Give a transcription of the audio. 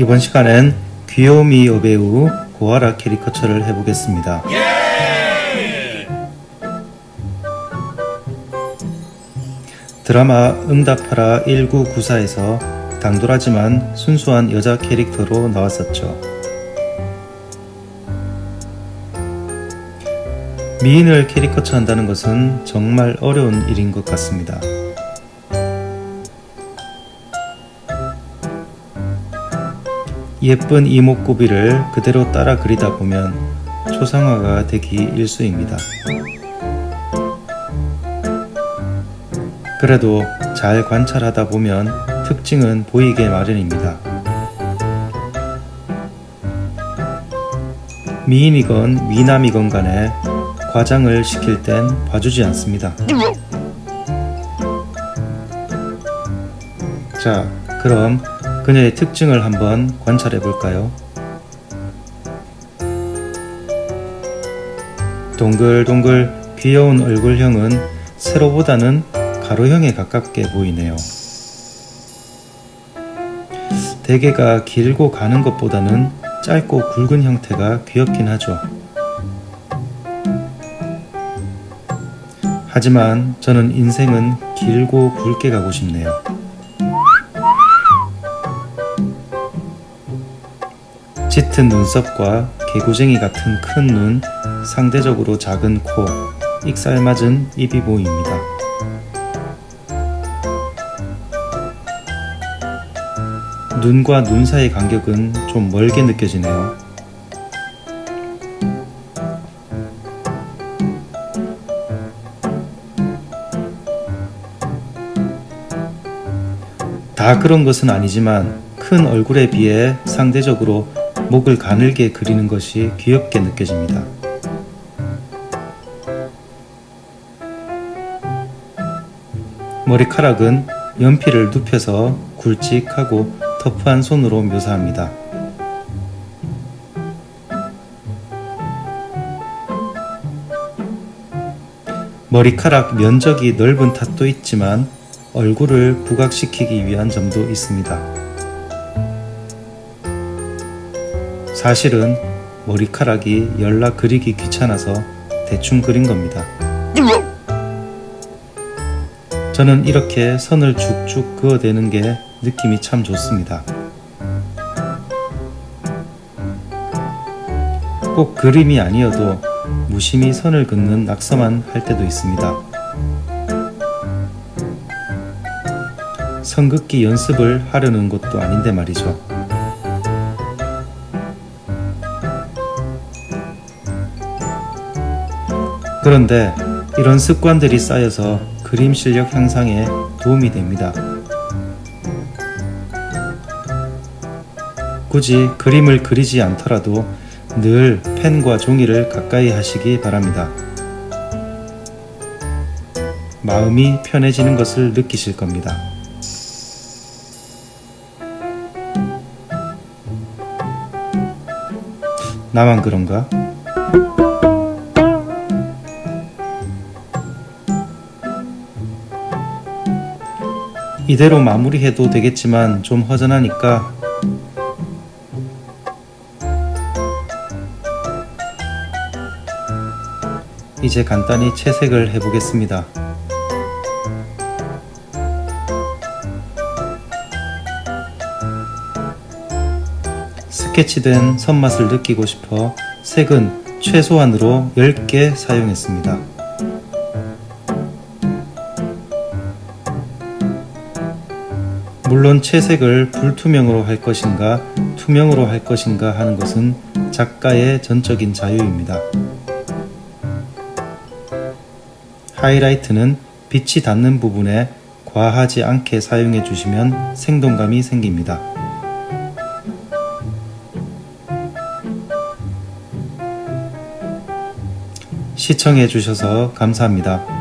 이번 시간엔 귀요미 여배우 고아라 캐리커처를 해보겠습니다. 드라마 응답하라 1994에서 당돌하지만 순수한 여자 캐릭터로 나왔었죠. 미인을 캐리커처 한다는 것은 정말 어려운 일인 것 같습니다. 예쁜 이목구비를 그대로 따라 그리다 보면 초상화가 되기 일수입니다. 그래도 잘 관찰하다 보면 특징은 보이게 마련입니다. 미인이건 미남이건 간에 과장을 시킬 땐 봐주지 않습니다. 자, 그럼 그녀의 특징을 한번 관찰해 볼까요? 동글동글 귀여운 얼굴형은 세로보다는 가로형에 가깝게 보이네요. 대개가 길고 가는 것보다는 짧고 굵은 형태가 귀엽긴 하죠. 하지만 저는 인생은 길고 굵게 가고 싶네요. 짙은 눈썹과 개구쟁이 같은 큰 눈, 상대적으로 작은 코, 익살맞은 입이 보입니다. 눈과 눈 사이의 간격은 좀 멀게 느껴지네요. 다 그런 것은 아니지만 큰 얼굴에 비해 상대적으로 목을 가늘게 그리는 것이 귀엽게 느껴집니다. 머리카락은 연필을 눕혀서 굵직하고 터프한 손으로 묘사합니다. 머리카락 면적이 넓은 탓도 있지만 얼굴을 부각시키기 위한 점도 있습니다. 사실은 머리카락이 연락 그리기 귀찮아서 대충 그린 겁니다. 저는 이렇게 선을 쭉쭉 그어대는 게 느낌이 참 좋습니다. 꼭 그림이 아니어도 무심히 선을 긋는 낙서만 할 때도 있습니다. 선긋기 연습을 하려는 것도 아닌데 말이죠. 그런데 이런 습관들이 쌓여서 그림 실력 향상에 도움이 됩니다. 굳이 그림을 그리지 않더라도 늘 펜과 종이를 가까이 하시기 바랍니다. 마음이 편해지는 것을 느끼실 겁니다. 나만 그런가? 이대로 마무리해도 되겠지만 좀 허전하니까 이제 간단히 채색을 해보겠습니다. 스케치된 선맛을 느끼고 싶어 색은 최소한으로 10개 사용했습니다. 물론 채색을 불투명으로 할 것인가 투명으로 할 것인가 하는 것은 작가의 전적인 자유입니다. 하이라이트는 빛이 닿는 부분에 과하지 않게 사용해 주시면 생동감이 생깁니다. 시청해 주셔서 감사합니다.